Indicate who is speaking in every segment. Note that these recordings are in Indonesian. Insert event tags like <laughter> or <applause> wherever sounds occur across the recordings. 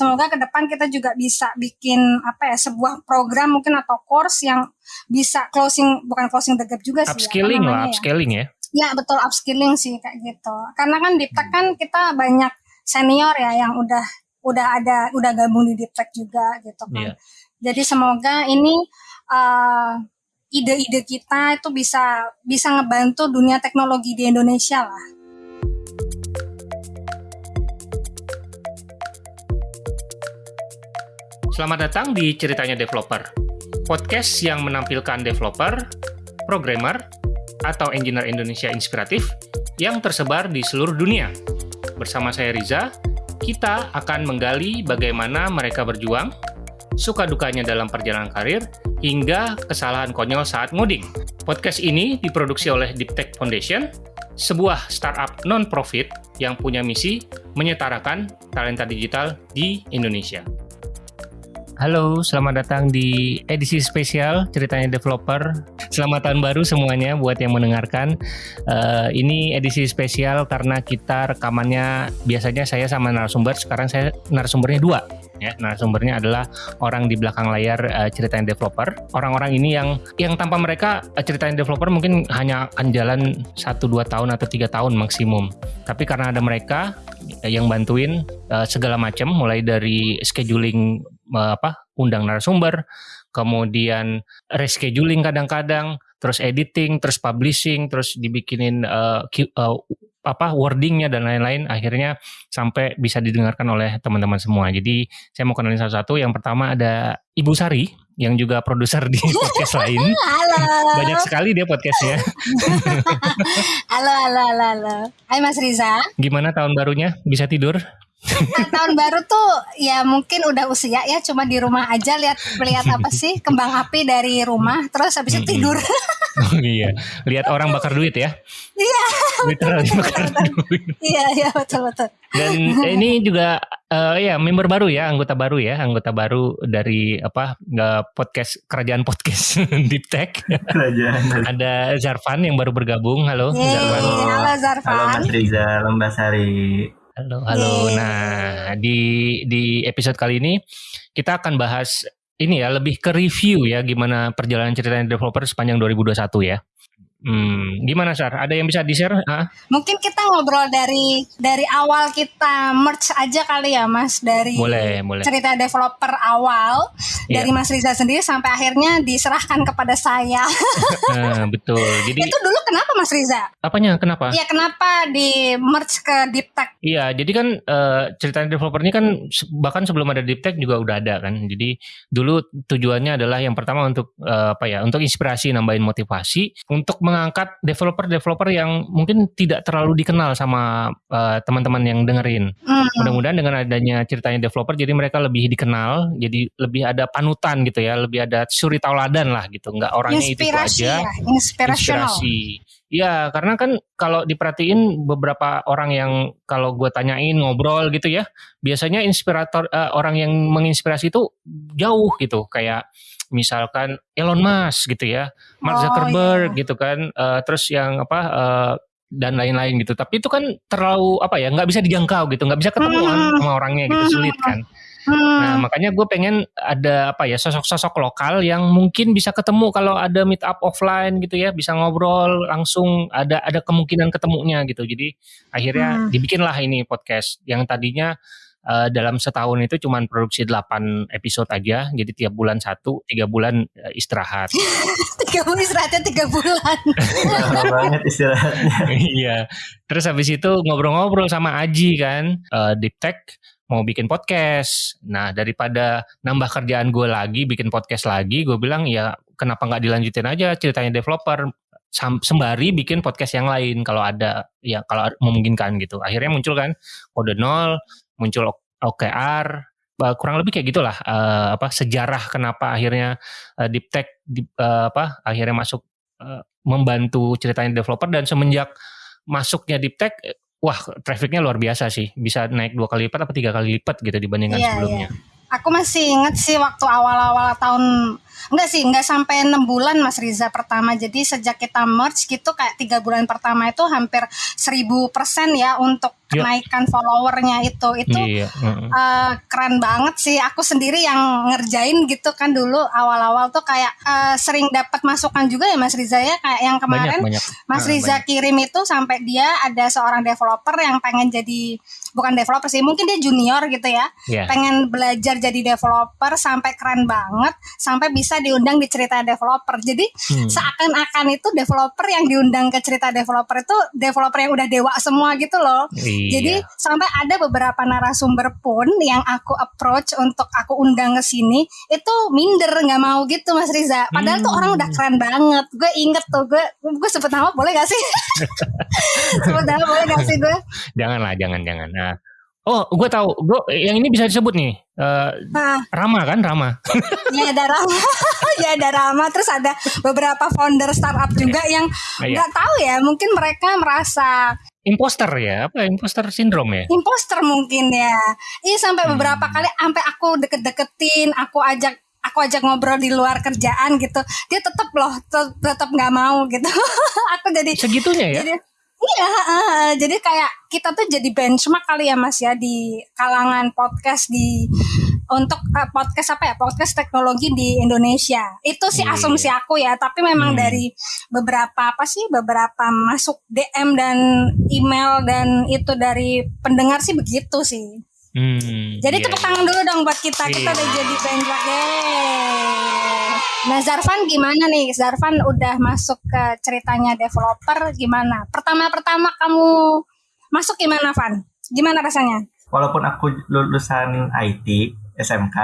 Speaker 1: semoga ke depan kita juga bisa bikin apa ya sebuah program mungkin atau course yang bisa closing bukan closing the gap juga sih
Speaker 2: upskilling ya, lah upskilling ya.
Speaker 1: Ya betul upskilling sih kayak gitu. Karena kan di Tech kan kita banyak senior ya yang udah udah ada udah gabung di Deep juga gitu kan. Yeah. jadi semoga ini uh, ide-ide kita itu bisa bisa ngebantu dunia teknologi di Indonesia lah
Speaker 2: Selamat datang di Ceritanya Developer, podcast yang menampilkan developer, programmer, atau engineer Indonesia inspiratif yang tersebar di seluruh dunia. Bersama saya Riza, kita akan menggali bagaimana mereka berjuang, suka dukanya dalam perjalanan karir, hingga kesalahan konyol saat ngoding. Podcast ini diproduksi oleh Deep Tech Foundation, sebuah startup non-profit yang punya misi menyetarakan talenta digital di Indonesia. Halo, selamat datang di edisi spesial ceritanya developer. Selamat tahun baru semuanya buat yang mendengarkan. Uh, ini edisi spesial karena kita rekamannya biasanya saya sama narasumber, sekarang saya narasumbernya dua. Ya, narasumbernya adalah orang di belakang layar uh, ceritanya developer. Orang-orang ini yang yang tanpa mereka uh, ceritanya developer mungkin hanya akan jalan 1 2 tahun atau tiga tahun maksimum. Tapi karena ada mereka yang bantuin uh, segala macam mulai dari scheduling apa undang narasumber, kemudian rescheduling kadang-kadang, terus editing, terus publishing, terus dibikinin uh, uh, apa wordingnya dan lain-lain akhirnya sampai bisa didengarkan oleh teman-teman semua. Jadi saya mau kenalin satu-satu. Yang pertama ada Ibu Sari yang juga produser di <laughs> podcast lain.
Speaker 1: Halo.
Speaker 2: Banyak sekali dia podcastnya. <laughs>
Speaker 1: halo, halo, halo, halo. Hai Mas Riza.
Speaker 2: Gimana tahun barunya? Bisa tidur?
Speaker 1: Nah, tahun baru tuh ya mungkin udah usia ya cuma di rumah aja lihat lihat apa sih kembang api dari rumah terus habis itu tidur.
Speaker 2: Oh, iya, lihat orang bakar duit ya.
Speaker 1: Iya.
Speaker 2: Literally bakar duit.
Speaker 1: Iya, iya betul betul.
Speaker 2: Dan ini juga uh, ya member baru ya, anggota baru ya, anggota baru dari apa nggak podcast kerajaan podcast <laughs> Deep Tech. Kerajaan. Ada Zarfan yang baru bergabung. Halo
Speaker 1: Yeay, Zarfan. Halo Zarfan.
Speaker 3: Halo Mas Riza, Lembasari.
Speaker 2: Halo, halo. Nah, di di episode kali ini kita akan bahas ini ya lebih ke review ya gimana perjalanan ceritanya developer sepanjang 2021 ya. Hmm, gimana Sar? Ada yang bisa di-share?
Speaker 1: Mungkin kita ngobrol dari dari awal kita merge aja kali ya Mas dari
Speaker 2: boleh, boleh.
Speaker 1: cerita developer awal yeah. dari Mas Riza sendiri sampai akhirnya diserahkan kepada saya.
Speaker 2: nah, <laughs> betul. Jadi
Speaker 1: Itu dulu kenapa Mas Riza?
Speaker 2: Apanya? Kenapa?
Speaker 1: Iya, kenapa di merge ke Deep Tech?
Speaker 2: Iya, jadi kan uh, cerita developer ini kan bahkan sebelum ada Deep Tech juga udah ada kan. Jadi dulu tujuannya adalah yang pertama untuk uh, apa ya? Untuk inspirasi, nambahin motivasi untuk mengangkat developer-developer yang mungkin tidak terlalu dikenal sama uh, teman-teman yang dengerin. Hmm. Mudah-mudahan dengan adanya ceritanya developer jadi mereka lebih dikenal, jadi lebih ada panutan gitu ya, lebih ada suri tauladan lah gitu. Enggak orangnya
Speaker 1: inspirasi
Speaker 2: itu aja.
Speaker 1: Ya, inspirasi.
Speaker 2: Ya, karena kan kalau diperhatiin beberapa orang yang kalau gue tanyain ngobrol gitu ya, biasanya inspirator uh, orang yang menginspirasi itu jauh gitu, kayak misalkan Elon Musk gitu ya, Mark oh, Zuckerberg oh, iya. gitu kan, uh, terus yang apa uh, dan lain-lain gitu. Tapi itu kan terlalu apa ya, nggak bisa dijangkau gitu, nggak bisa ketemu hmm. sama orangnya gitu, sulit kan. Hmm. Nah makanya gue pengen ada apa ya sosok-sosok lokal yang mungkin bisa ketemu kalau ada meet up offline gitu ya bisa ngobrol langsung ada ada kemungkinan ketemunya gitu jadi akhirnya hmm. dibikinlah ini podcast yang tadinya uh, dalam setahun itu cuma produksi 8 episode aja jadi tiap bulan satu tiga bulan uh, istirahat. <laughs>
Speaker 1: Tiga bulan istirahatnya tiga bulan.
Speaker 3: Banget istirahatnya. <laughs>
Speaker 2: Iya. Terus habis itu ngobrol-ngobrol sama Aji kan uh, Deep Tech mau bikin podcast. Nah daripada nambah kerjaan gue lagi bikin podcast lagi, gue bilang ya kenapa nggak dilanjutin aja ceritanya developer? Sembari bikin podcast yang lain kalau ada ya kalau memungkinkan gitu. Akhirnya muncul kan kode nol muncul OKR kurang lebih kayak gitulah uh, apa sejarah kenapa akhirnya uh, Deep Tech di, uh, apa akhirnya masuk uh, membantu ceritanya developer dan semenjak masuknya Deep Tech wah trafficnya luar biasa sih bisa naik dua kali lipat atau tiga kali lipat gitu dibandingkan yeah, sebelumnya.
Speaker 1: Yeah. Aku masih inget sih waktu awal-awal tahun enggak sih enggak sampai enam bulan Mas Riza pertama jadi sejak kita merge gitu kayak tiga bulan pertama itu hampir seribu persen ya untuk
Speaker 2: Yuk.
Speaker 1: kenaikan followernya itu itu
Speaker 2: Iya. mm-mm.
Speaker 1: eh, keren banget sih aku sendiri yang ngerjain gitu kan dulu awal-awal tuh kayak eh, sering dapat masukan juga ya Mas Riza ya kayak yang
Speaker 2: banyak
Speaker 1: kemarin
Speaker 2: banyak.
Speaker 1: Mas
Speaker 2: Ah,
Speaker 1: Riza
Speaker 2: banyak.
Speaker 1: kirim itu sampai dia ada seorang developer yang pengen jadi bukan developer sih mungkin dia junior gitu ya
Speaker 2: Iya.
Speaker 1: pengen belajar jadi developer sampai keren banget sampai bisa diundang di cerita developer jadi
Speaker 2: Hmm.
Speaker 1: seakan-akan itu developer yang diundang ke cerita developer itu developer yang udah dewa semua gitu loh
Speaker 2: Iya.
Speaker 1: jadi sampai ada beberapa narasumber pun yang aku approach untuk aku undang ke sini itu minder nggak mau gitu Mas Riza. Padahal tuh
Speaker 2: Hmm.
Speaker 1: orang udah keren banget. Gue inget tuh gue gue sebut nama boleh gak sih? <laughs> sebut nama boleh gak sih gue?
Speaker 2: janganlah, jangan, jangan. Nah. Oh, gue tahu. Gue yang ini bisa disebut nih. Eh,
Speaker 1: Nah,
Speaker 2: Rama kan, Rama. <laughs>
Speaker 1: ya ada Rama, ya ada Rama. Terus ada beberapa founder startup juga yang
Speaker 2: Iya.
Speaker 1: nggak tahu ya. Mungkin mereka merasa
Speaker 2: Imposter ya, apa imposter sindrom ya?
Speaker 1: imposter mungkin ya. Iya sampai
Speaker 2: Hmm.
Speaker 1: beberapa kali sampai aku deket-deketin, aku ajak aku ajak ngobrol di luar kerjaan gitu. Dia tetap loh te- tetap nggak mau gitu. <laughs> aku jadi
Speaker 2: Segitunya ya?
Speaker 1: jadi iya heeh. jadi kayak kita tuh jadi benchmark kali ya Mas ya di kalangan podcast di untuk eh, podcast apa ya podcast teknologi di Indonesia itu sih
Speaker 2: Iya.
Speaker 1: asumsi aku ya tapi memang
Speaker 2: Hmm.
Speaker 1: dari beberapa apa sih beberapa masuk DM dan email dan itu dari pendengar sih begitu sih
Speaker 2: Hmm,
Speaker 1: jadi
Speaker 2: iya,
Speaker 1: tepuk
Speaker 2: iya.
Speaker 1: tangan dulu dong buat kita kita
Speaker 2: Iya.
Speaker 1: udah jadi benchmark Yeay. Nah Zarvan gimana nih Zarvan udah masuk ke ceritanya developer gimana pertama-pertama kamu masuk gimana Van gimana rasanya
Speaker 3: Walaupun aku lulusan IT, SMK,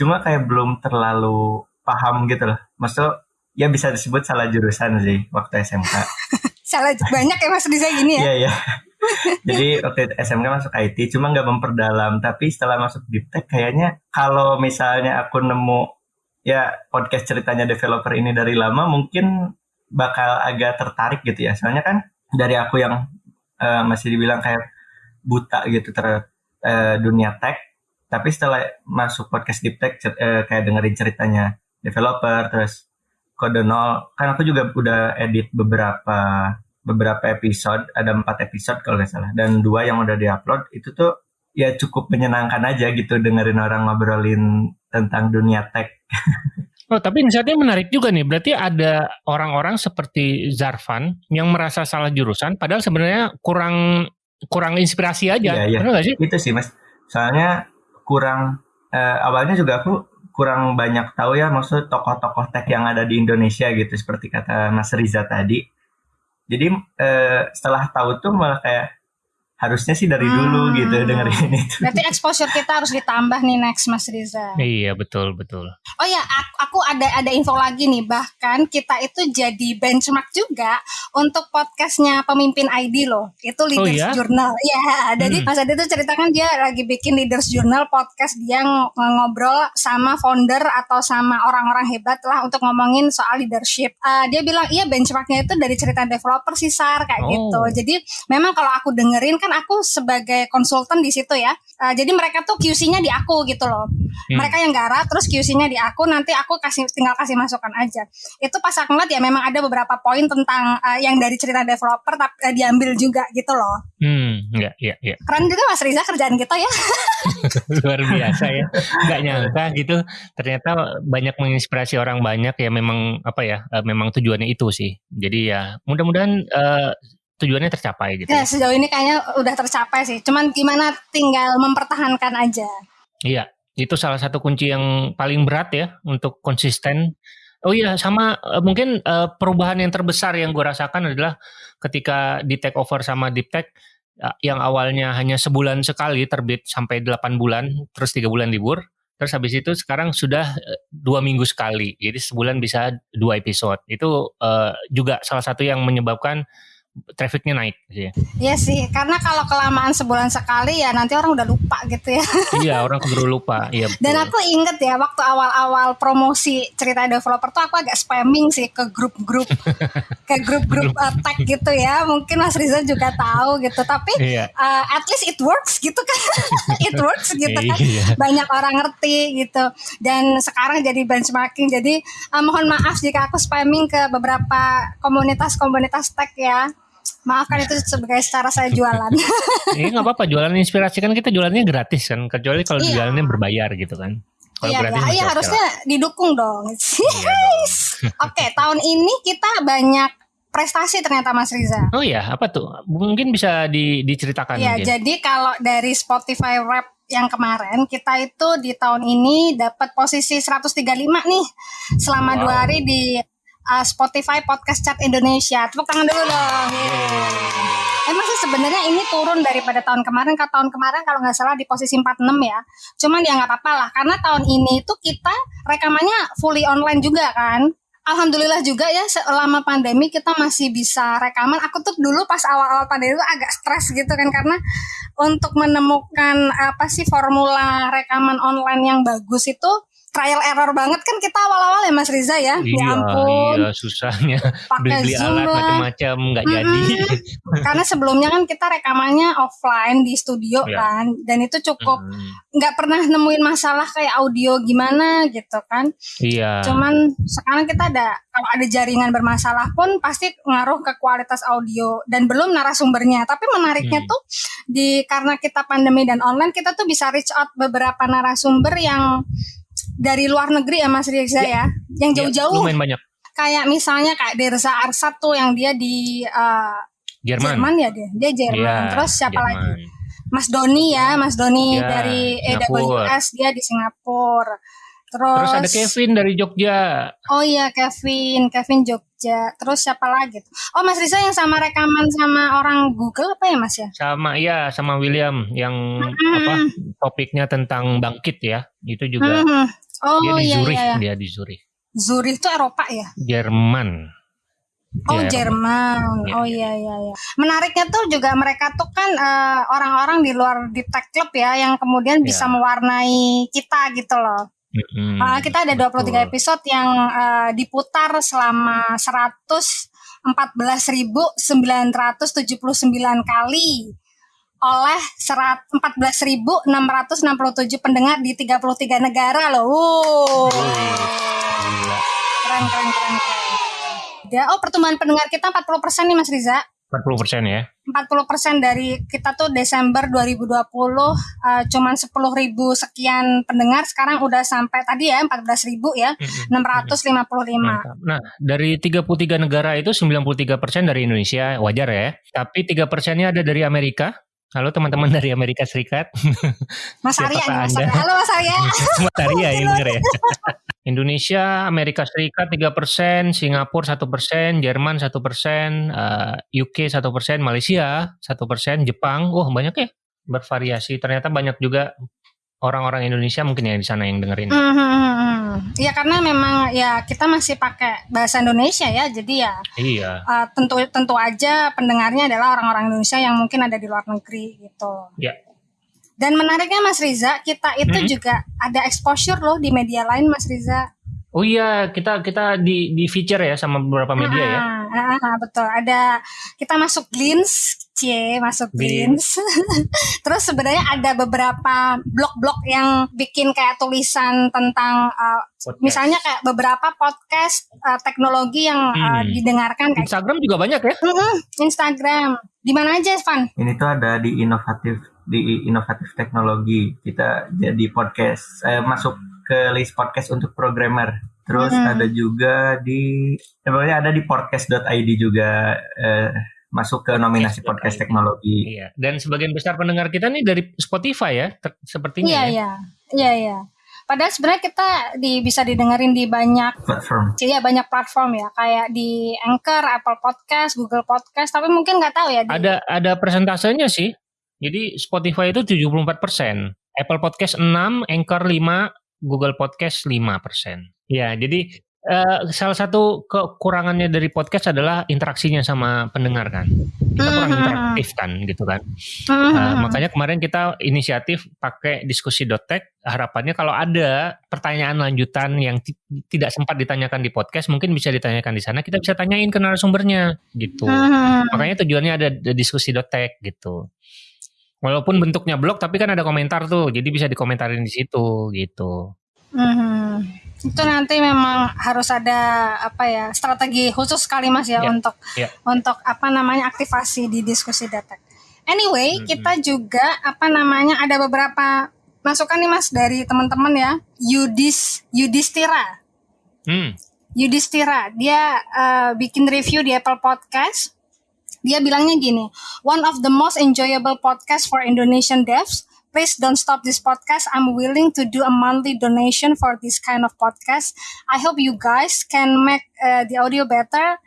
Speaker 3: cuma kayak belum terlalu paham gitu loh. Maksudnya ya bisa disebut salah jurusan sih waktu SMK. <laughs>
Speaker 1: salah banyak ya Riza gini ya
Speaker 3: Iya, iya. <laughs> Jadi waktu itu SMK masuk IT, cuma nggak memperdalam. Tapi setelah masuk Deep Tech, kayaknya kalau misalnya aku nemu ya podcast ceritanya developer ini dari lama, mungkin bakal agak tertarik gitu ya. Soalnya kan dari aku yang eh, masih dibilang kayak buta gitu terhadap eh, dunia tech, tapi setelah masuk podcast Deep Tech, eh, kayak dengerin ceritanya developer, terus kode nol, kan aku juga udah edit beberapa beberapa episode, ada empat episode kalau nggak salah, dan dua yang udah diupload itu tuh ya cukup menyenangkan aja gitu dengerin orang ngobrolin tentang dunia tech.
Speaker 2: Oh, tapi insightnya menarik juga nih. Berarti ada orang-orang seperti Zarvan yang merasa salah jurusan, padahal sebenarnya kurang kurang inspirasi aja.
Speaker 3: Iya, iya.
Speaker 2: Benar nggak sih?
Speaker 3: Itu sih mas, soalnya kurang eh, awalnya juga aku kurang banyak tahu ya maksud tokoh-tokoh tech yang ada di Indonesia gitu seperti kata Mas Riza tadi. Jadi eh, setelah tahu tuh malah kayak harusnya sih dari dulu
Speaker 1: Hmm.
Speaker 3: gitu dengerin itu.
Speaker 1: berarti exposure kita harus ditambah nih next Mas Riza
Speaker 2: Iya, betul, betul.
Speaker 1: Oh ya, aku, aku ada ada info lagi nih. Bahkan kita itu jadi benchmark juga untuk podcastnya pemimpin ID loh. Itu Leaders
Speaker 2: ya?
Speaker 1: Journal. Iya, jadi
Speaker 2: Hmm.
Speaker 1: Mas Adi tuh ceritakan dia lagi bikin Leaders Journal podcast dia ng- ngobrol sama founder atau sama orang-orang hebat lah untuk ngomongin soal leadership. Eh, dia bilang iya benchmarknya itu dari cerita developer sih Sar kayak
Speaker 2: Oh.
Speaker 1: gitu. Jadi memang kalau aku dengerin kan aku sebagai konsultan di situ ya. Eh, jadi mereka tuh QC-nya di aku gitu loh
Speaker 2: Hmm.
Speaker 1: mereka yang garap terus QC-nya di aku nanti aku kasih tinggal kasih masukan aja itu pas aku ngeliat ya memang ada beberapa poin tentang uh, yang dari cerita developer tapi uh, diambil juga gitu loh
Speaker 2: Hmm, iya, iya, iya.
Speaker 1: keren juga Mas Riza kerjaan kita ya <laughs>
Speaker 2: Luar biasa ya. Nggak nyangka gitu. Ternyata banyak menginspirasi orang banyak ya memang apa ya, eh, memang tujuannya itu sih. Jadi ya mudah-mudahan eh, tujuannya tercapai gitu.
Speaker 1: ya sejauh ini kayaknya udah tercapai sih cuman gimana tinggal mempertahankan aja
Speaker 2: Iya, itu salah satu kunci yang paling berat ya untuk konsisten. Oh iya, sama eh, mungkin eh, perubahan yang terbesar yang gue rasakan adalah ketika di take over sama Deep Tech eh, yang awalnya hanya sebulan sekali terbit sampai 8 bulan, terus tiga bulan libur. Terus habis itu sekarang sudah eh, dua minggu sekali, jadi sebulan bisa dua episode. Itu juga salah satu yang menyebabkan trafficnya naik. Gitu ya.
Speaker 1: Iya sih karena kalau kelamaan sebulan sekali ya nanti orang udah lupa gitu ya
Speaker 2: iya, orang keburu lupa. Iya.
Speaker 1: Dan aku inget ya waktu awal-awal promosi cerita developer tuh aku agak spamming sih ke grup-grup <laughs> ke grup-grup uh, tag gitu ya. Mungkin Mas Riza juga tahu gitu. Tapi iya. uh, at least it works gitu kan. <laughs> it works gitu kan. Iya. Banyak orang ngerti gitu. Dan sekarang jadi benchmarking. Jadi uh, mohon maaf jika aku spamming ke beberapa komunitas-komunitas tag ya. Maafkan itu sebagai cara saya jualan. <laughs>
Speaker 2: Iya nggak apa-apa jualan inspirasi kan kita jualannya gratis kan kecuali kalau iya. jualannya berbayar gitu kan.
Speaker 1: Kalau iya, gratis iya harusnya didukung dong. Iya <laughs> Oke <laughs> tahun ini kita banyak prestasi ternyata Mas Riza.
Speaker 2: Oh iya apa tuh? Mungkin bisa di, diceritakan.
Speaker 1: Iya jadi kalau dari Spotify Rap yang kemarin kita itu di tahun ini dapat posisi 135 nih selama wow. dua hari di uh, Spotify Podcast Chat Indonesia. Tepuk tangan dulu dong. Yeah. Emang sih sebenarnya ini turun daripada tahun kemarin. Ke tahun kemarin kalau nggak salah di posisi 46 ya. Cuman ya nggak apa-apa lah. Karena tahun ini tuh kita rekamannya fully online juga kan. Alhamdulillah juga ya selama pandemi kita masih bisa rekaman. Aku tuh dulu pas awal-awal pandemi itu agak stres gitu kan karena untuk menemukan apa sih formula rekaman online yang bagus itu trial error banget kan kita awal-awal ya Mas Riza ya. ya
Speaker 2: iya, ya ampun. Iya, susahnya. Beli-beli alat macam-macam nggak mm -hmm. jadi.
Speaker 1: Karena sebelumnya kan kita rekamannya offline di studio ya. kan dan itu cukup nggak mm. pernah nemuin masalah kayak audio gimana gitu kan.
Speaker 2: Iya.
Speaker 1: Cuman sekarang kita ada kalau ada jaringan bermasalah pun pasti ngaruh ke kualitas audio dan belum narasumbernya. Tapi menariknya hmm. tuh di karena kita pandemi dan online kita tuh bisa reach out beberapa narasumber yang dari luar negeri ya Mas Riza ya, ya. yang ya, jauh-jauh.
Speaker 2: lumayan banyak.
Speaker 1: Kayak misalnya kayak Derza Arsat tuh yang dia di uh,
Speaker 2: Jerman.
Speaker 1: Jerman ya dia. Dia Jerman. Ya, Terus siapa Jerman. lagi? Mas Doni ya, Mas Doni ya, dari AWS dia di Singapura. Terus,
Speaker 2: Terus ada Kevin dari Jogja.
Speaker 1: Oh iya Kevin, Kevin Jogja. Terus siapa lagi tuh? Oh Mas Risa yang sama rekaman sama orang Google apa ya Mas ya?
Speaker 2: Sama iya sama William yang hmm. apa topiknya tentang bangkit ya. Itu juga. Hmm. Oh dia di iya, Zurich, iya, iya. dia di Zurich.
Speaker 1: Zurich itu Eropa ya?
Speaker 2: Jerman.
Speaker 1: Oh ya, Jerman, ya, oh iya iya iya. Menariknya tuh juga mereka tuh kan orang eh, orang-orang di luar di tech club ya, yang kemudian ya. bisa mewarnai kita gitu loh. Mm-hmm. Uh, kita ada 23 Betul. episode yang uh, diputar selama 114.979 kali oleh 14.667 pendengar di 33 negara loh. Wow. Keren, keren, keren, keren. Ya, oh pertumbuhan pendengar kita 40% nih Mas Riza.
Speaker 2: 40 persen ya?
Speaker 1: 40 persen dari kita tuh Desember 2020 uh, cuman 10 ribu sekian pendengar sekarang udah sampai tadi ya 14 ribu ya mm -hmm. 655. Mantap.
Speaker 2: Nah dari 33 negara itu 93 persen dari Indonesia wajar ya, tapi 3 persennya ada dari Amerika. Halo teman-teman dari Amerika Serikat. <laughs>
Speaker 1: Mas Arya, Mas Arya. Halo Mas Arya. <laughs>
Speaker 2: Mas Arya ini bener ya. <laughs> Indonesia, Amerika Serikat 3%, Singapura 1%, Jerman 1%, uh, UK 1%, Malaysia 1%, Jepang, wah oh, banyak ya bervariasi. Ternyata banyak juga orang-orang Indonesia mungkin yang di sana yang dengerin.
Speaker 1: Mm -hmm. Ya karena memang ya kita masih pakai bahasa Indonesia ya, jadi ya
Speaker 2: iya.
Speaker 1: Uh, tentu tentu aja pendengarnya adalah orang-orang Indonesia yang mungkin ada di luar negeri gitu.
Speaker 2: Ya.
Speaker 1: Dan menariknya Mas Riza, kita itu hmm. juga ada exposure loh di media lain Mas Riza.
Speaker 2: Oh iya, kita kita di di feature ya sama beberapa media ya.
Speaker 1: ah, ya. Ah, betul. Ada kita masuk Glints, cie masuk Glints. <laughs> Terus sebenarnya ada beberapa blog-blog yang bikin kayak tulisan tentang uh, misalnya kayak beberapa podcast uh, teknologi yang uh, hmm. uh, didengarkan.
Speaker 2: Kayak Instagram juga banyak ya?
Speaker 1: Instagram. Di mana aja, Van?
Speaker 3: Ini tuh ada di inovatif di inovatif teknologi. Kita jadi podcast. Saya masuk ke list podcast untuk programmer. Terus hmm. ada juga di, ya ada di podcast.id juga eh, masuk ke nominasi podcast, podcast teknologi.
Speaker 2: Iya. Dan sebagian besar pendengar kita nih dari Spotify ya, sepertinya.
Speaker 1: Iya,
Speaker 2: ya.
Speaker 1: iya, iya, iya. Padahal sebenarnya kita di, bisa didengerin di banyak
Speaker 3: platform.
Speaker 1: Iya banyak platform ya, kayak di Anchor, Apple Podcast, Google Podcast. Tapi mungkin nggak tahu ya. Di...
Speaker 2: Ada ada persentasenya sih. Jadi Spotify itu 74 persen, Apple Podcast 6, Anchor 5, Google Podcast 5%. Ya, jadi uh, salah satu kekurangannya dari podcast adalah interaksinya sama pendengar kan. Kita kurang uh-huh. interaktif kan gitu kan. Uh, makanya kemarin kita inisiatif pakai diskusi dotek. Harapannya kalau ada pertanyaan lanjutan yang tidak sempat ditanyakan di podcast, mungkin bisa ditanyakan di sana. Kita bisa tanyain ke narasumbernya gitu. Uh-huh. Makanya tujuannya ada diskusi dotek gitu. Walaupun bentuknya blog, tapi kan ada komentar tuh, jadi bisa dikomentarin di situ gitu.
Speaker 1: Hmm, itu nanti memang harus ada apa ya strategi khusus sekali mas ya yeah. untuk yeah. untuk apa namanya aktivasi di diskusi data. Anyway, hmm. kita juga apa namanya ada beberapa masukan nih mas dari teman-teman ya. Yudis Yudistira. Hmm. Yudistira dia uh, bikin review di Apple Podcast. Dia bilangnya gini, one of the most enjoyable podcast for Indonesian devs please don't stop this podcast. I'm willing to do a monthly donation for this kind of podcast. I hope you guys can make uh, the audio better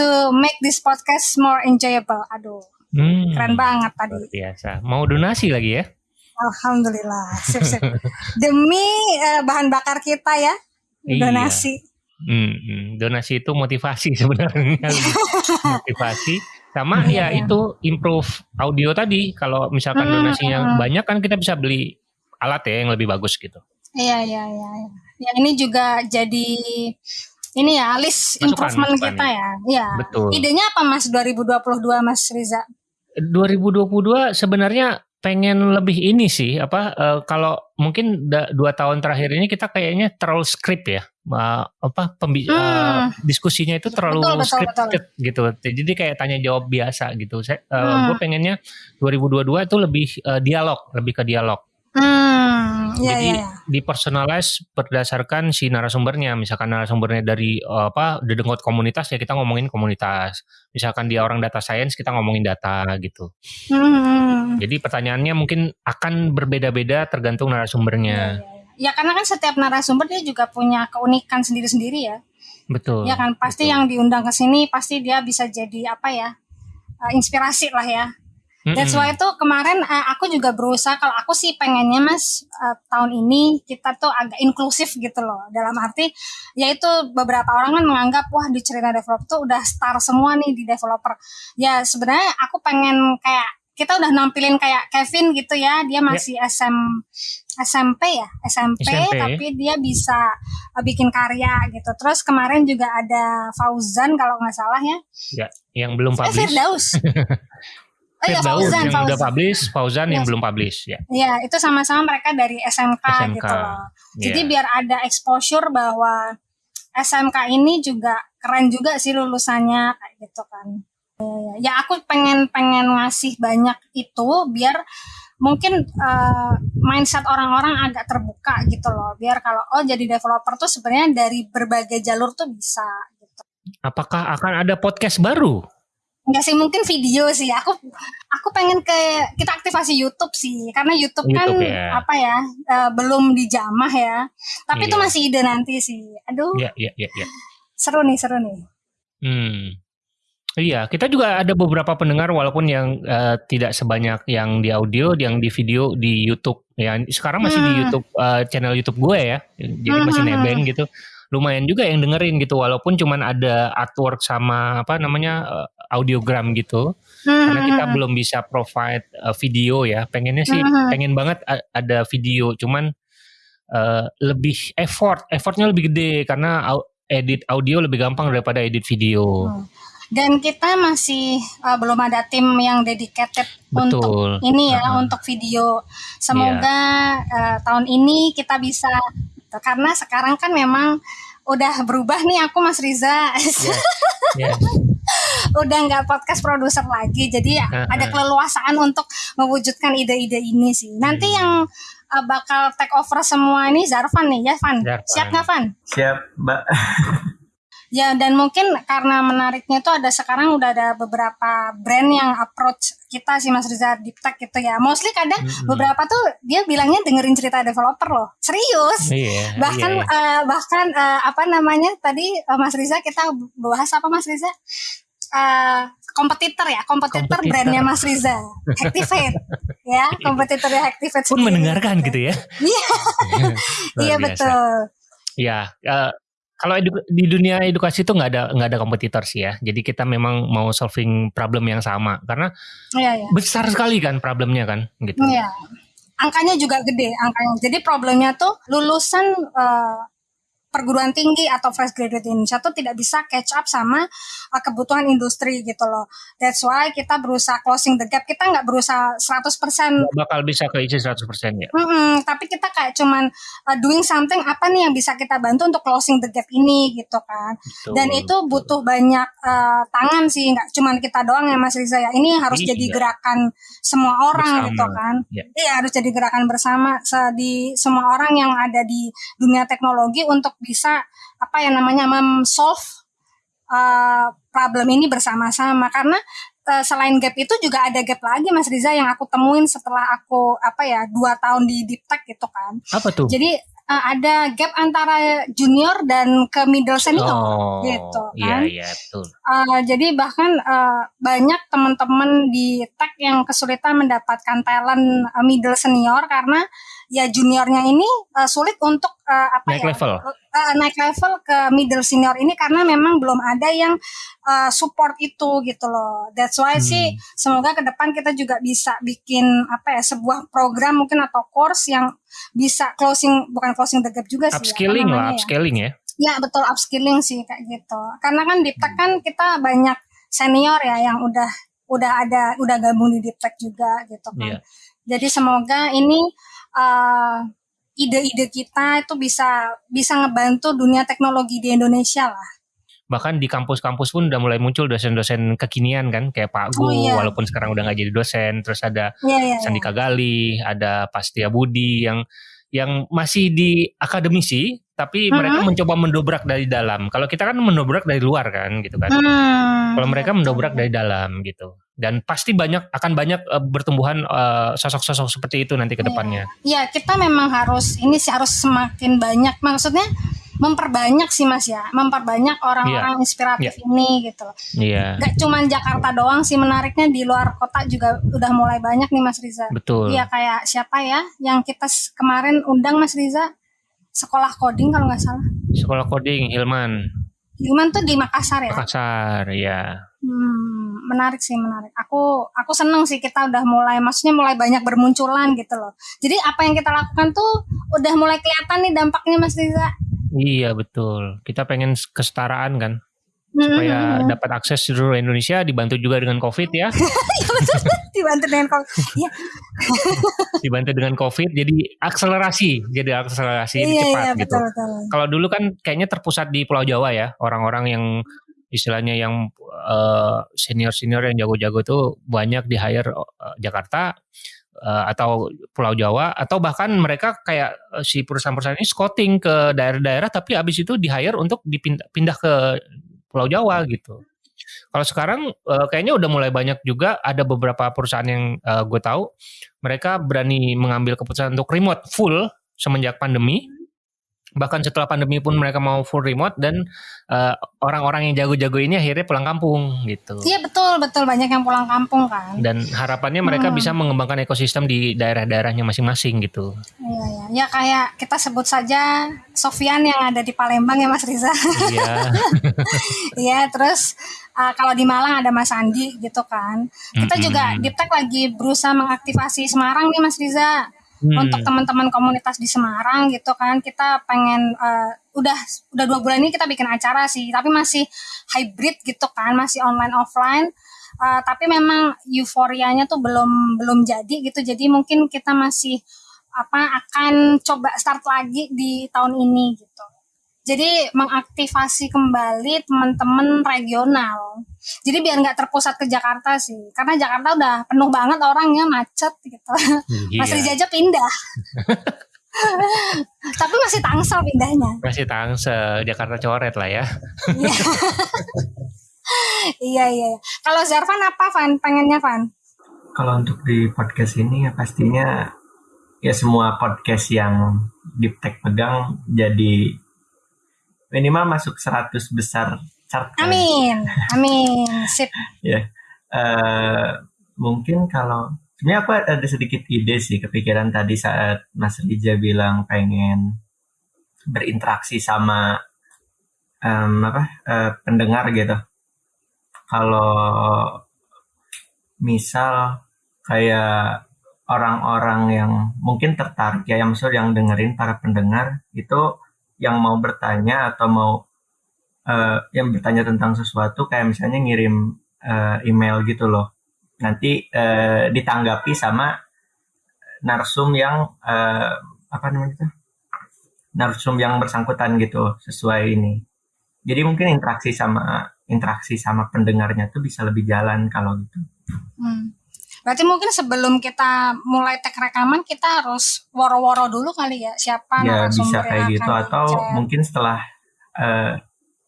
Speaker 1: to make this podcast more enjoyable. Aduh, hmm, keren banget tadi.
Speaker 2: Biasa. Mau donasi lagi ya?
Speaker 1: Alhamdulillah, sip sip. <laughs> Demi uh, bahan bakar kita ya, iya. donasi. Iya.
Speaker 2: Hmm, hmm, donasi itu motivasi <laughs> sebenarnya. <laughs> motivasi sama ya iya. itu improve audio tadi. Kalau misalkan hmm, donasinya hmm. banyak kan kita bisa beli alat ya yang lebih bagus gitu.
Speaker 1: Iya iya iya. Ya ini juga jadi ini ya list masukan, improvement masukan, kita ya. Iya. Betul. Idenya apa Mas 2022 Mas Riza?
Speaker 2: 2022 sebenarnya pengen lebih ini sih apa uh, kalau mungkin da, dua tahun terakhir ini kita kayaknya terlalu skrip ya uh, apa pembi hmm. uh, diskusinya itu terlalu betul, scripted betul. gitu jadi kayak tanya jawab biasa gitu saya uh, hmm. gue pengennya 2022 itu lebih uh, dialog lebih ke dialog Hmm, ya, Jadi ya, ya. dipersonalize berdasarkan si narasumbernya. Misalkan narasumbernya dari uh, apa dedengkot komunitas ya kita ngomongin komunitas. Misalkan dia orang data science kita ngomongin data gitu. Hmm. Jadi pertanyaannya mungkin akan berbeda-beda tergantung narasumbernya. Ya, ya,
Speaker 1: ya. ya karena kan setiap narasumber dia juga punya keunikan sendiri-sendiri ya.
Speaker 2: Betul.
Speaker 1: Ya kan pasti betul. yang diundang ke sini pasti dia bisa jadi apa ya? Uh, inspirasi lah ya That's why itu kemarin uh, aku juga berusaha. Kalau aku sih pengennya mas uh, tahun ini kita tuh agak inklusif gitu loh. Dalam arti yaitu beberapa orang kan menganggap wah di cerita developer tuh udah star semua nih di developer. Ya sebenarnya aku pengen kayak kita udah nampilin kayak Kevin gitu ya. Dia ya. masih yeah. SM SMP ya? SMP, SMP tapi dia bisa uh, bikin karya gitu. Terus kemarin juga ada Fauzan kalau nggak salah ya.
Speaker 2: Ya yang belum publish. Eh,
Speaker 1: Firdaus <laughs>
Speaker 2: Oh, iya, Fauzan, yang Fauzan. udah publish, Fauzan yang belum publish ya.
Speaker 1: Iya, itu sama-sama mereka dari SMK, SMK. gitu loh. Jadi yeah. biar ada exposure bahwa SMK ini juga keren juga sih lulusannya kayak gitu kan. Ya, ya aku pengen pengen ngasih banyak itu biar mungkin uh, mindset orang-orang agak terbuka gitu loh. Biar kalau oh jadi developer tuh sebenarnya dari berbagai jalur tuh bisa gitu.
Speaker 2: Apakah akan ada podcast baru?
Speaker 1: Enggak sih mungkin video sih. Aku aku pengen ke kita aktivasi YouTube sih karena YouTube, kan YouTube kan ya. apa ya uh, belum dijamah ya. Tapi yeah. itu iya. masih ide nanti sih. Aduh.
Speaker 2: Iya iya iya. Ya.
Speaker 1: Seru nih seru nih.
Speaker 2: Hmm. Iya, kita juga ada beberapa pendengar walaupun yang uh, tidak sebanyak yang di audio, yang di video di YouTube. Ya, sekarang masih hmm. di YouTube uh, channel YouTube gue ya. Jadi hmm. masih hmm, hmm. nebeng gitu lumayan juga yang dengerin gitu walaupun cuman ada artwork sama apa namanya uh, audiogram gitu hmm. karena kita hmm. belum bisa provide uh, video ya pengennya sih hmm. pengen banget ada video cuman uh, lebih effort effortnya lebih gede karena edit audio lebih gampang daripada edit video hmm.
Speaker 1: dan kita masih uh, belum ada tim yang dedicated Betul. untuk ini ya uh-huh. untuk video semoga yeah. uh, tahun ini kita bisa karena sekarang kan memang udah berubah nih aku Mas Riza. Yeah. <laughs> Yeah. Udah nggak podcast produser lagi, jadi uh, uh. ada keleluasaan untuk mewujudkan ide-ide ini sih. Nanti hmm. yang uh, bakal take over semua ini Zarvan nih ya Van. Siap nggak Van?
Speaker 3: Siap Mbak. <laughs>
Speaker 1: Ya dan mungkin karena menariknya itu ada sekarang udah ada beberapa brand yang approach kita sih Mas Riza Deep Tech gitu ya. Mostly kadang mm-hmm. beberapa tuh dia bilangnya dengerin cerita developer loh. Serius. Yeah, bahkan yeah. Uh, bahkan uh, apa namanya tadi uh, Mas Riza kita bahas apa Mas Riza? Uh, kompetitor ya, kompetitor brandnya Mas Riza, Activate, <laughs> ya, kompetitornya Activate.
Speaker 2: Pun mendengarkan gitu ya?
Speaker 1: Iya, <laughs> iya betul.
Speaker 2: Ya, uh, Kalau di dunia edukasi itu nggak ada nggak ada kompetitor sih ya. Jadi kita memang mau solving problem yang sama karena ya, ya. besar sekali kan problemnya kan gitu.
Speaker 1: Iya. Angkanya juga gede angkanya. Jadi problemnya tuh lulusan uh, perguruan tinggi atau fresh graduate Indonesia tuh tidak bisa catch up sama uh, kebutuhan industri gitu loh. That's why kita berusaha closing the gap. Kita nggak berusaha 100%.
Speaker 2: Gak bakal bisa keisi 100% ya.
Speaker 1: Mm -hmm, tapi kita kayak cuman uh, doing something apa nih yang bisa kita bantu untuk closing the gap ini gitu kan. Betul, Dan itu butuh banyak uh, tangan sih, nggak cuman kita doang ya Mas Riza ya. Ini harus iya. jadi gerakan semua orang bersama. gitu kan. Iya ya, harus jadi gerakan bersama di semua orang yang ada di dunia teknologi untuk bisa apa yang namanya memsolve uh, problem ini bersama-sama karena uh, selain gap itu juga ada gap lagi Mas Riza yang aku temuin setelah aku apa ya dua tahun di deep tech gitu kan.
Speaker 2: Apa tuh?
Speaker 1: Jadi uh, ada gap antara junior dan ke middle senior oh, gitu
Speaker 2: kan. Iya iya betul.
Speaker 1: Uh, jadi bahkan uh, banyak teman-teman di tech yang kesulitan mendapatkan talent uh, middle senior karena ya juniornya ini uh, sulit untuk uh, apa
Speaker 2: naik
Speaker 1: ya
Speaker 2: level.
Speaker 1: Uh, naik level ke middle senior ini karena memang belum ada yang uh, support itu gitu loh. That's why hmm. sih semoga ke depan kita juga bisa bikin apa ya sebuah program mungkin atau course yang bisa closing bukan closing the gap juga
Speaker 2: sih. Upskilling ya, lah, upskilling ya.
Speaker 1: Ya betul upskilling sih kayak gitu. Karena kan di Tech kan kita banyak senior ya yang udah udah ada udah gabung di Deep Tech juga gitu kan. Yeah. Jadi semoga ini uh, ide-ide kita itu bisa bisa ngebantu dunia teknologi di Indonesia lah.
Speaker 2: Bahkan di kampus-kampus pun udah mulai muncul dosen-dosen kekinian kan, kayak Pak Gu, oh, iya. walaupun sekarang udah nggak jadi dosen. Terus ada iya, iya, Sandika iya. Gali, ada Pastia Budi yang yang masih di akademisi, tapi uh -huh. mereka mencoba mendobrak dari dalam. Kalau kita kan mendobrak dari luar kan, gitu kan. Hmm. Kalau mereka mendobrak dari dalam gitu dan pasti banyak akan banyak uh, bertumbuhan eh, sosok-sosok uh, seperti itu nanti ke iya. depannya.
Speaker 1: Iya, kita memang harus ini sih harus semakin banyak maksudnya memperbanyak sih Mas ya, memperbanyak orang-orang yeah. inspiratif yeah. ini gitu loh.
Speaker 2: Iya. Yeah.
Speaker 1: Gak cuma Jakarta doang sih menariknya di luar kota juga udah mulai banyak nih Mas Riza.
Speaker 2: Betul.
Speaker 1: Iya kayak siapa ya yang kita kemarin undang Mas Riza sekolah coding kalau nggak salah.
Speaker 2: Sekolah coding Hilman.
Speaker 1: Hilman tuh di Makassar ya?
Speaker 2: Makassar, ya.
Speaker 1: Hmm, menarik sih, menarik. Aku aku seneng sih kita udah mulai, maksudnya mulai banyak bermunculan gitu loh. Jadi apa yang kita lakukan tuh udah mulai kelihatan nih dampaknya Mas Riza.
Speaker 2: Iya betul. Kita pengen kesetaraan kan supaya hmm. dapat akses seluruh Indonesia dibantu juga dengan COVID ya. <laughs>
Speaker 1: Iya, <laughs> dibantu dengan COVID. Ya. <laughs>
Speaker 2: dibantu dengan COVID jadi akselerasi, jadi akselerasi iya, cepat iya, gitu. Kalau dulu kan kayaknya terpusat di Pulau Jawa ya, orang-orang yang istilahnya yang uh, senior-senior yang jago-jago tuh banyak di hire uh, Jakarta uh, atau Pulau Jawa atau bahkan mereka kayak uh, si perusahaan-perusahaan ini scouting ke daerah-daerah tapi habis itu di hire untuk dipindah pindah ke Pulau Jawa gitu. Kalau sekarang uh, kayaknya udah mulai banyak juga ada beberapa perusahaan yang uh, gue tahu mereka berani mengambil keputusan untuk remote full semenjak pandemi bahkan setelah pandemi pun mereka mau full remote dan eh, orang-orang yang jago-jago ini akhirnya pulang kampung gitu.
Speaker 1: Iya betul betul banyak yang pulang kampung kan.
Speaker 2: Dan harapannya mereka hmm. bisa mengembangkan ekosistem di daerah-daerahnya masing-masing gitu.
Speaker 1: Iya ya. ya kayak kita sebut saja Sofian yang ada di Palembang ya Mas Riza. Iya. <laughs> Iya terus uh, kalau di Malang ada Mas Andi gitu kan. Kita mm -hmm. juga Diptek lagi berusaha mengaktifasi Semarang nih Mas Riza hmm. untuk teman-teman komunitas di Semarang gitu kan kita pengen uh, udah udah dua bulan ini kita bikin acara sih tapi masih hybrid gitu kan masih online offline uh, tapi memang euforianya tuh belum belum jadi gitu jadi mungkin kita masih apa akan coba start lagi di tahun ini gitu jadi mengaktifasi kembali teman-teman regional. Jadi biar nggak terpusat ke Jakarta sih, karena Jakarta udah penuh banget orangnya macet gitu. Iya. Masih dijajah pindah. <laughs> Tapi masih tangsel pindahnya.
Speaker 2: Masih tangsel, Jakarta coret lah ya.
Speaker 1: iya, <laughs> iya. iya. Kalau Zarvan apa Van? Pengennya Van?
Speaker 3: Kalau untuk di podcast ini ya pastinya ya semua podcast yang Deep Tech pegang jadi minimal masuk 100 besar chart.
Speaker 1: Amin, amin, sip. <laughs>
Speaker 3: ya, uh, mungkin kalau sebenarnya aku ada sedikit ide sih kepikiran tadi saat Mas Rija bilang pengen berinteraksi sama um, apa uh, pendengar gitu. Kalau misal kayak orang-orang yang mungkin tertarik ya yang maksud yang dengerin para pendengar itu yang mau bertanya atau mau uh, yang bertanya tentang sesuatu kayak misalnya ngirim uh, email gitu loh. Nanti uh, ditanggapi sama narsum yang uh, apa namanya itu? Narsum yang bersangkutan gitu sesuai ini. Jadi mungkin interaksi sama interaksi sama pendengarnya tuh bisa lebih jalan kalau gitu.
Speaker 1: Hmm. Berarti mungkin sebelum kita mulai tek rekaman kita harus woro-woro dulu kali ya siapa
Speaker 3: ya, bisa kayak gitu atau mungkin setelah uh,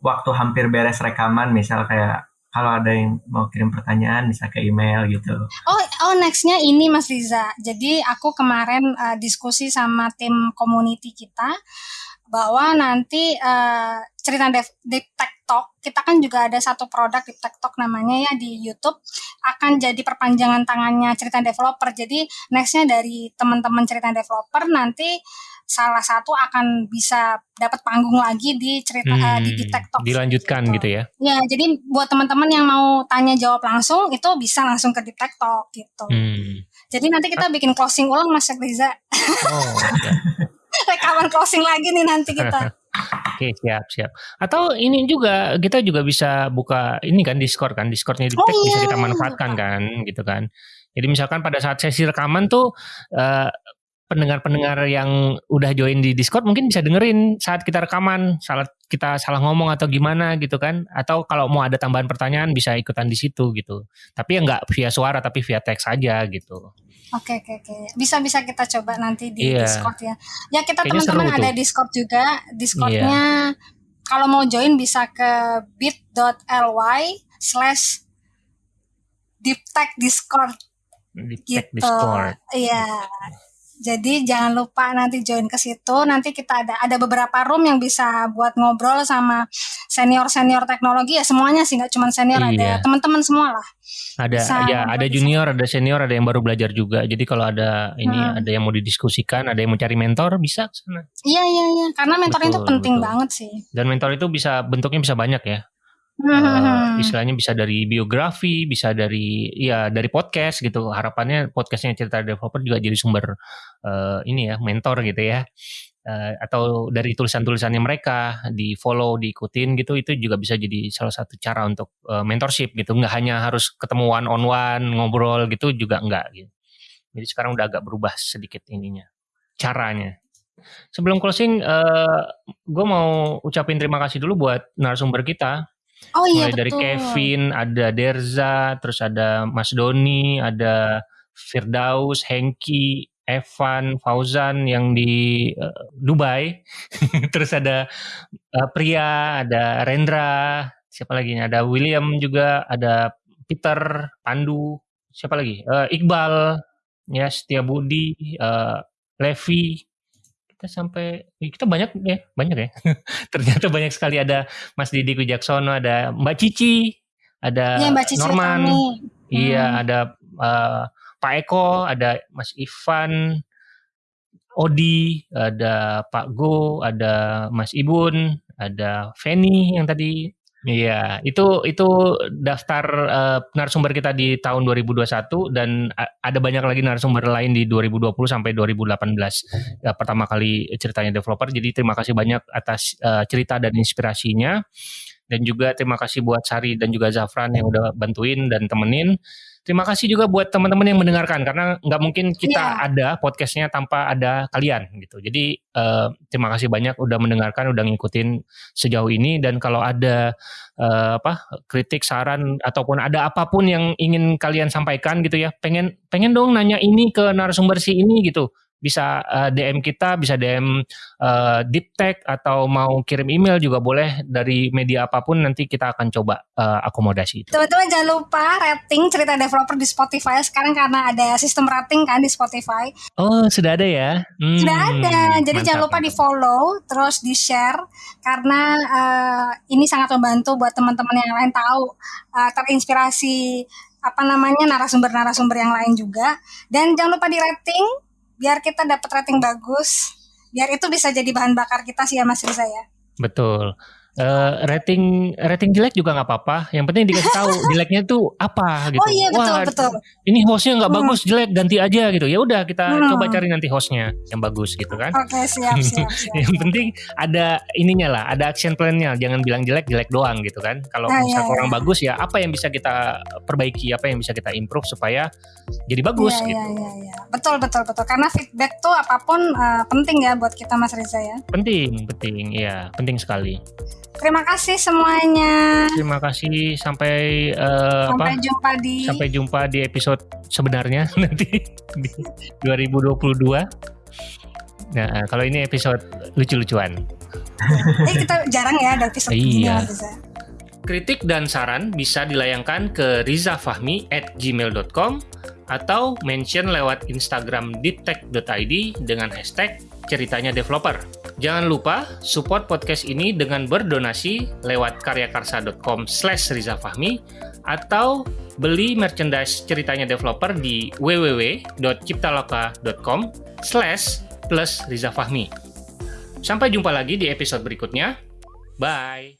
Speaker 3: waktu hampir beres rekaman misal kayak kalau ada yang mau kirim pertanyaan bisa ke email gitu.
Speaker 1: Oh, oh nextnya ini Mas Riza. Jadi aku kemarin uh, diskusi sama tim community kita bahwa nanti uh, cerita Dev, Deep Tech Talk, kita kan juga ada satu produk Tech Talk namanya ya di YouTube, akan jadi perpanjangan tangannya cerita developer. Jadi nextnya dari teman-teman cerita developer nanti salah satu akan bisa dapat panggung lagi di cerita hmm, uh, di Deep Tech Talk.
Speaker 2: Dilanjutkan gitu. gitu ya?
Speaker 1: Ya, jadi buat teman-teman yang mau tanya jawab langsung itu bisa langsung ke Tech Talk gitu. Hmm. Jadi nanti kita bikin closing ulang Mas Riza. Oh, <laughs> rekaman closing lagi nih nanti kita. <laughs>
Speaker 2: Oke siap siap. Atau ini juga kita juga bisa buka ini kan Discord kan Discordnya di oh, iya. bisa kita manfaatkan kan gitu kan. Jadi misalkan pada saat sesi rekaman tuh uh, pendengar-pendengar yang udah join di Discord mungkin bisa dengerin saat kita rekaman, saat kita salah ngomong atau gimana gitu kan. Atau kalau mau ada tambahan pertanyaan bisa ikutan di situ gitu. Tapi ya nggak via suara tapi via teks aja gitu.
Speaker 1: Oke oke oke. Bisa bisa kita coba nanti di iya. Discord ya. Ya kita teman-teman ada Discord juga. Discordnya iya. kalau mau join bisa ke bit.ly slash deep tech discord
Speaker 2: deep tech gitu. discord
Speaker 1: iya jadi jangan lupa nanti join ke situ. Nanti kita ada ada beberapa room yang bisa buat ngobrol sama senior senior teknologi ya semuanya sih nggak cuma senior iya. ada teman-teman semua lah.
Speaker 2: Ada bisa ya ada junior, ada senior, ada yang baru belajar juga. Jadi kalau ada ini hmm. ada yang mau didiskusikan, ada yang mau cari mentor bisa ke sana.
Speaker 1: Iya iya iya karena mentor betul, itu penting betul. banget sih.
Speaker 2: Dan mentor itu bisa bentuknya bisa banyak ya. Uh, istilahnya bisa dari biografi, bisa dari ya dari podcast gitu. Harapannya podcastnya cerita developer juga jadi sumber uh, ini ya mentor gitu ya. Uh, atau dari tulisan-tulisannya mereka di follow, diikutin gitu itu juga bisa jadi salah satu cara untuk uh, mentorship gitu. Nggak hanya harus ketemu one on one ngobrol gitu juga enggak gitu. Jadi sekarang udah agak berubah sedikit ininya caranya. Sebelum closing, uh, gue mau ucapin terima kasih dulu buat narasumber kita
Speaker 1: Oh iya
Speaker 2: Mulai dari Kevin, ada Derza, terus ada Mas Doni, ada Firdaus, Hengki, Evan, Fauzan yang di uh, Dubai. <laughs> terus ada uh, Pria, ada Rendra, siapa lagi? Ada William juga, ada Peter, Pandu, siapa lagi? Uh, Iqbal, ya Setia Budi, uh, Levi, kita sampai kita banyak ya banyak ya. <laughs> Ternyata banyak sekali. Ada Mas Didi Kujaksono ada Mbak Cici ada ya, Mbak Cici Norman. Iya hmm. ada uh, Pak Eko ada Mas Ivan Odi ada Pak Go ada Mas Ibun ada Feni yang tadi Iya, itu itu daftar uh, narasumber kita di tahun 2021 dan ada banyak lagi narasumber lain di 2020 sampai 2018. Ya, pertama kali ceritanya developer. Jadi terima kasih banyak atas uh, cerita dan inspirasinya. Dan juga terima kasih buat Sari dan juga Zafran yang udah bantuin dan temenin. Terima kasih juga buat teman-teman yang mendengarkan karena nggak mungkin kita yeah. ada podcastnya tanpa ada kalian gitu. Jadi uh, terima kasih banyak udah mendengarkan, udah ngikutin sejauh ini dan kalau ada uh, apa kritik, saran ataupun ada apa pun yang ingin kalian sampaikan gitu ya, pengen pengen dong nanya ini ke narasumber si ini gitu bisa uh, eh, DM kita, bisa DM uh, deep tech atau mau kirim email juga boleh dari media apa pun nanti kita akan coba uh, akomodasi itu.
Speaker 1: Teman-teman jangan lupa rating cerita developer di Spotify sekarang karena ada sistem rating kan di Spotify.
Speaker 2: Oh, sudah ada ya?
Speaker 1: Hmm, sudah ada. Jadi mantap, jangan lupa di-follow, terus di-share karena uh, ini sangat membantu buat teman-teman yang lain tahu uh, terinspirasi apa namanya narasumber-narasumber yang lain juga dan jangan lupa di rating biar kita dapat rating bagus. Biar itu bisa jadi bahan bakar kita sih ya Mas Riza ya.
Speaker 2: Betul Uh, rating rating jelek juga nggak apa-apa. Yang penting dikasih tahu <laughs> jeleknya tuh apa gitu.
Speaker 1: Oh iya betul
Speaker 2: Wah,
Speaker 1: betul.
Speaker 2: Ini hostnya nggak hmm. bagus jelek ganti aja gitu. Ya udah kita hmm. coba cari nanti hostnya yang bagus gitu kan.
Speaker 1: Oke okay, siap <laughs> siap. siap.
Speaker 2: yang penting ada ininya lah, ada action plan-nya. Jangan bilang jelek jelek doang gitu kan. Kalau nah, misal iya, orang iya. bagus ya apa yang bisa kita perbaiki, apa yang bisa kita improve supaya jadi bagus
Speaker 1: iya,
Speaker 2: gitu.
Speaker 1: Iya iya iya. Betul betul betul. Karena feedback tuh apa pun uh, penting ya buat kita Mas Riza ya.
Speaker 2: Penting penting ya penting sekali.
Speaker 1: Terima kasih semuanya.
Speaker 2: Terima kasih sampai uh,
Speaker 1: sampai
Speaker 2: apa?
Speaker 1: jumpa di
Speaker 2: sampai jumpa di episode sebenarnya <laughs> nanti di 2022. Nah, kalau ini episode lucu-lucuan.
Speaker 1: eh kita jarang ya ada episode iya.
Speaker 2: ini Kritik dan saran bisa dilayangkan ke rizafahmi at gmail.com atau mention lewat Instagram deeptech.id dengan hashtag ceritanya developer. Jangan lupa support podcast ini dengan berdonasi lewat karyakarsa.com slash rizafahmi atau beli merchandise ceritanya developer di www.ciptaloka.com slash plus rizafahmi. Sampai jumpa lagi di episode berikutnya. Bye!